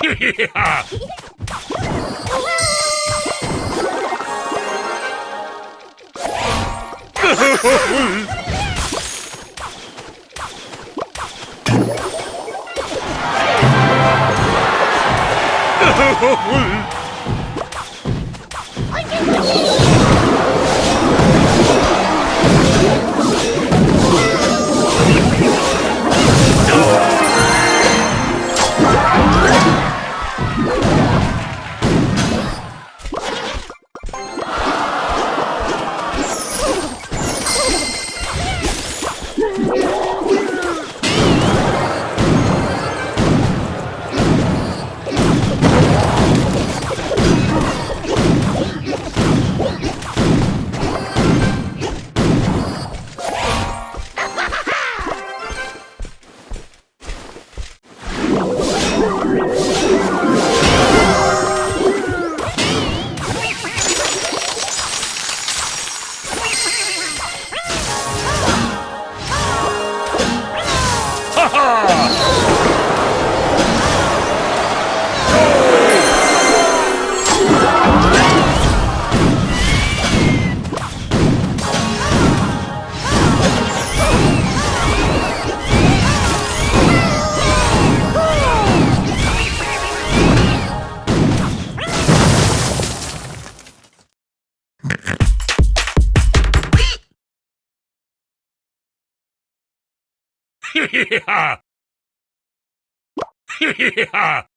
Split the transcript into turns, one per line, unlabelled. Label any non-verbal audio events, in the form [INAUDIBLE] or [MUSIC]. Oh,
[LAUGHS] yeah.
[LAUGHS] yeah.